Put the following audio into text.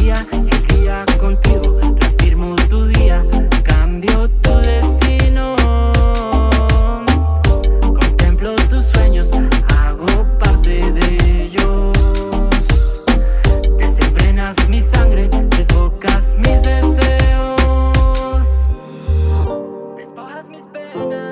día, el día contigo. Reafirmo tu día, cambio tu destino. Contemplo tus sueños, hago parte de ellos. Desenfrenas mi sangre, desbocas mis deseos. Despojas mis penas.